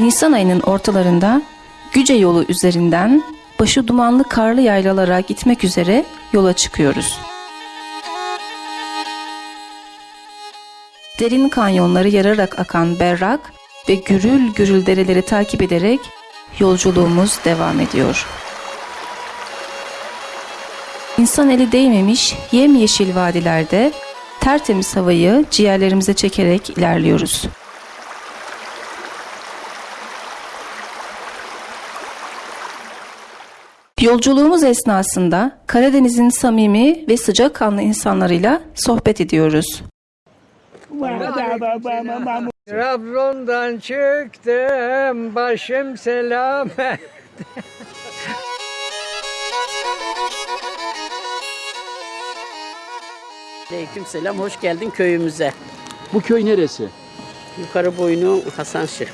Nisan ayının ortalarında Güce yolu üzerinden başı dumanlı karlı yaylalara gitmek üzere yola çıkıyoruz. Derin kanyonları yararak akan berrak ve gürül gürül dereleri takip ederek yolculuğumuz devam ediyor. İnsan eli değmemiş yemyeşil vadilerde tertemiz havayı ciğerlerimize çekerek ilerliyoruz. Yolculuğumuz esnasında Karadeniz'in samimi ve sıcakkanlı insanlarıyla sohbet ediyoruz. Trabzon'dan çıktım başım selamet. Aleykümselam, hoş geldin köyümüze. Bu köy neresi? Yukarı boynu Hasanşır.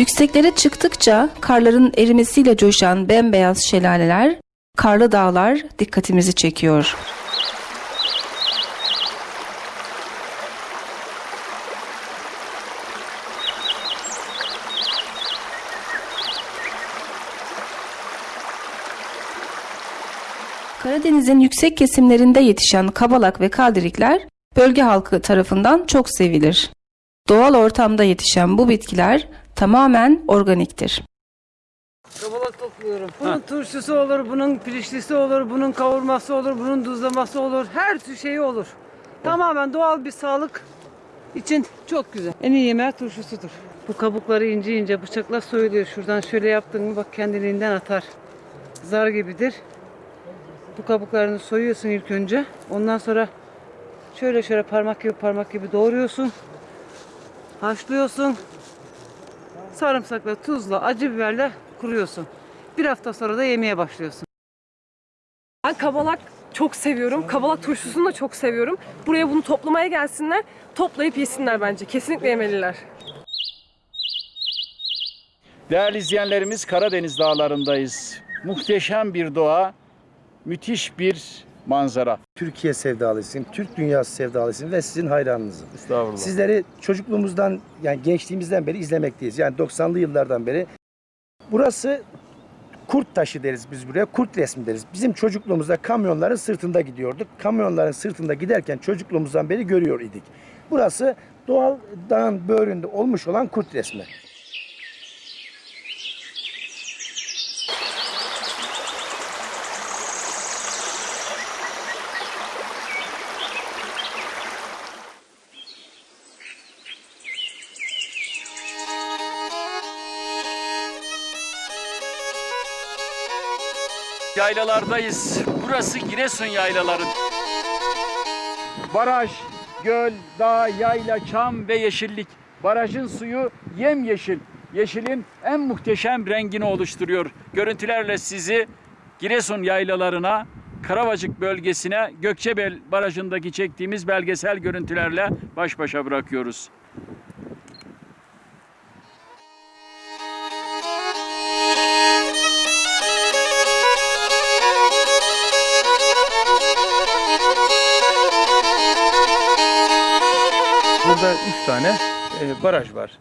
Yükseklere çıktıkça karların erimesiyle coşan bembeyaz şelaleler, karlı dağlar dikkatimizi çekiyor. Karadeniz'in yüksek kesimlerinde yetişen kabalak ve kaldirikler bölge halkı tarafından çok sevilir. Doğal ortamda yetişen bu bitkiler tamamen organiktir. Kabalak topluyorum. Bunun turşusu olur, bunun pirinçlisi olur, bunun kavurması olur, bunun duzlaması olur. Her tür şeyi olur. Tamamen doğal bir sağlık için çok güzel. En iyi yemeği turşusudur. Bu kabukları ince ince bıçakla soyuluyor. Şuradan şöyle yaptın mı bak kendiliğinden atar. Zar gibidir. Bu kabuklarını soyuyorsun ilk önce. Ondan sonra şöyle şöyle parmak gibi parmak gibi doğruyorsun. Haşlıyorsun. Sarımsakla, tuzla, acı biberle kuruyorsun. Bir hafta sonra da yemeye başlıyorsun. Ben kabalak çok seviyorum. Kabalak turşusunu da çok seviyorum. Buraya bunu toplamaya gelsinler. Toplayıp yesinler bence. Kesinlikle yemeliler. Değerli izleyenlerimiz Karadeniz dağlarındayız. Muhteşem bir doğa, müthiş bir manzara. Türkiye sevdalısıyım, Türk dünyası sevdalısıyım ve sizin hayranınızım. Estağfurullah. Sizleri çocukluğumuzdan yani gençliğimizden beri izlemekteyiz. Yani 90'lı yıllardan beri. Burası kurt taşı deriz biz buraya. Kurt resmi deriz. Bizim çocukluğumuzda kamyonların sırtında gidiyorduk. Kamyonların sırtında giderken çocukluğumuzdan beri görüyor idik. Burası doğal dağın böğründe olmuş olan kurt resmi. Yaylalardayız. Burası Giresun yaylaları. Baraj, göl, dağ, yayla, çam ve yeşillik. Barajın suyu yemyeşil. Yeşilin en muhteşem rengini oluşturuyor. Görüntülerle sizi Giresun yaylalarına, Karavacık bölgesine, Gökçebel Barajı'ndaki çektiğimiz belgesel görüntülerle baş başa bırakıyoruz. Burada üç tane e, baraj var.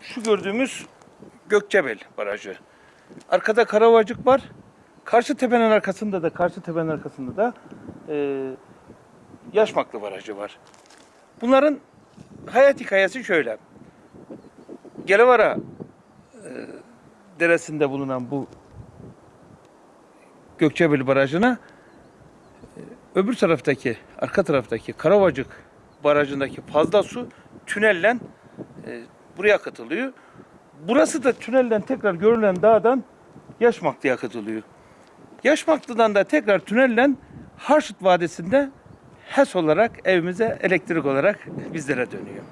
Şu gördüğümüz Gökçebel Barajı. Arkada Karavacık var. Karşı tepenin arkasında da karşı tepenin arkasında da e, Yaşmaklı Barajı var. Bunların hayat hikayesi şöyle. Gelevara e, deresinde bulunan bu Gökçebel Barajı'na öbür taraftaki, arka taraftaki Karavacık barajındaki fazla su tünelle e, buraya katılıyor. Burası da tünelden tekrar görülen dağdan Yaşmaklı'ya katılıyor. Yaşmaklı'dan da tekrar tünelle Harşit Vadisi'nde HES olarak evimize elektrik olarak bizlere dönüyor.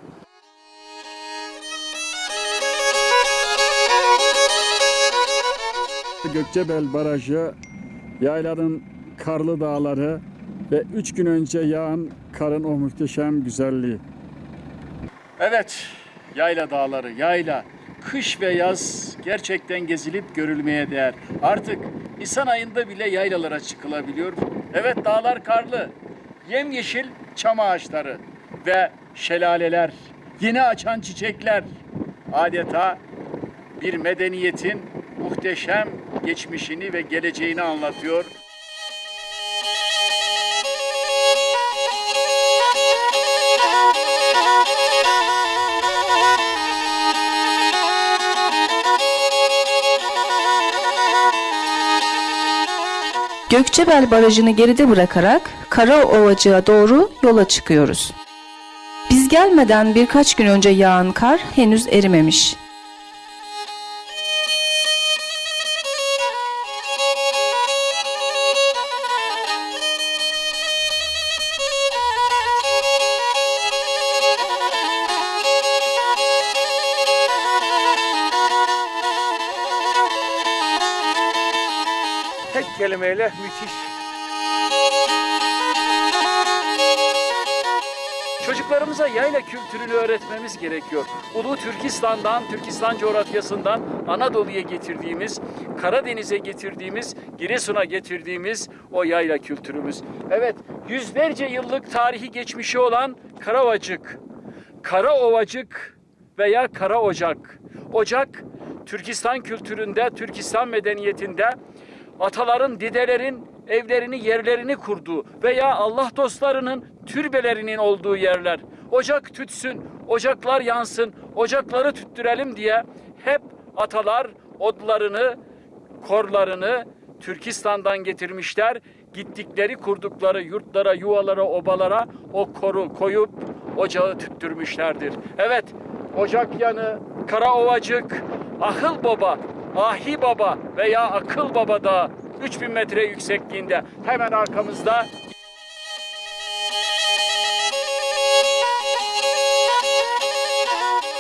Gökçebel Barajı, yayların karlı dağları ve üç gün önce yağan karın o muhteşem güzelliği. Evet, yayla dağları, yayla. Kış ve yaz gerçekten gezilip görülmeye değer. Artık Nisan ayında bile yaylalara çıkılabiliyor. Evet dağlar karlı, yemyeşil çam ağaçları ve şelaleler, yeni açan çiçekler adeta bir medeniyetin muhteşem geçmişini ve geleceğini anlatıyor. Gökçebel Barajı'nı geride bırakarak Karaovacık'a doğru yola çıkıyoruz. Biz gelmeden birkaç gün önce yağan kar henüz erimemiş. Tek kelimeyle müthiş. Çocuklarımıza yayla kültürünü öğretmemiz gerekiyor. Ulu Türkistan'dan, Türkistan coğrafyasından Anadolu'ya getirdiğimiz, Karadeniz'e getirdiğimiz, Giresun'a getirdiğimiz o yayla kültürümüz. Evet, yüzlerce yıllık tarihi geçmişi olan Karavacık, Karaovacık veya Kara Ocak. Ocak, Türkistan kültüründe, Türkistan medeniyetinde ataların, dedelerin evlerini, yerlerini kurduğu veya Allah dostlarının türbelerinin olduğu yerler. Ocak tütsün, ocaklar yansın, ocakları tüttürelim diye hep atalar odlarını, korlarını Türkistan'dan getirmişler. Gittikleri kurdukları yurtlara, yuvalara, obalara o koru koyup ocağı tüttürmüşlerdir. Evet, ocak yanı, Karaovacık, Ahıl Baba, Ahi Baba veya Akıl Baba da 3000 metre yüksekliğinde hemen arkamızda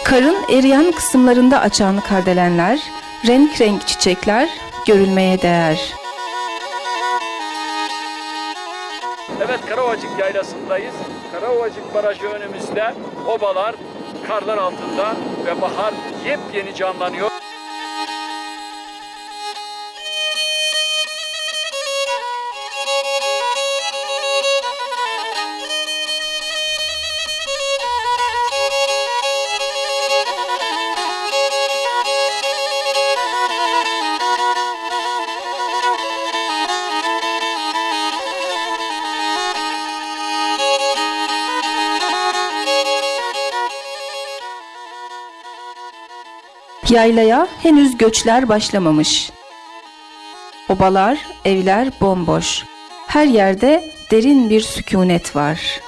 Karın eriyen kısımlarında açan kardelenler, renk renk çiçekler görülmeye değer. Evet Karavacık yaylasındayız. Karavacık barajı önümüzde. Obalar karlar altında ve bahar yepyeni canlanıyor. Yaylaya henüz göçler başlamamış. Obalar, evler bomboş. Her yerde derin bir sükunet var.